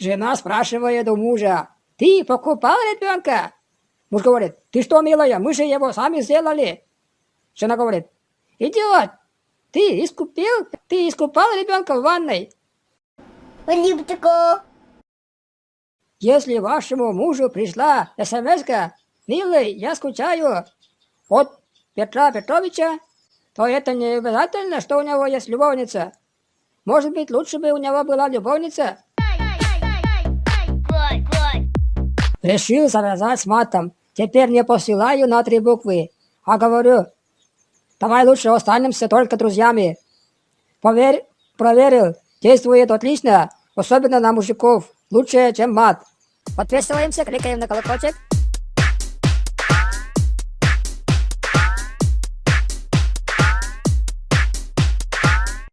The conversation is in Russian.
Жена спрашивает у мужа, ты покупал ребенка? Муж говорит, ты что, милая, мы же его сами сделали. Жена говорит, идиот, ты искупил, ты искупал ребенка в ванной. Если вашему мужу пришла смс «Милый, я скучаю» от Петра Петровича, то это не обязательно, что у него есть любовница. Может быть, лучше бы у него была любовница. Решил завязать с матом. Теперь не посылаю на три буквы, а говорю, давай лучше останемся только друзьями. Поверь, проверил, действует отлично, особенно на мужиков, лучше, чем мат. Подписываемся, кликаем на колокольчик.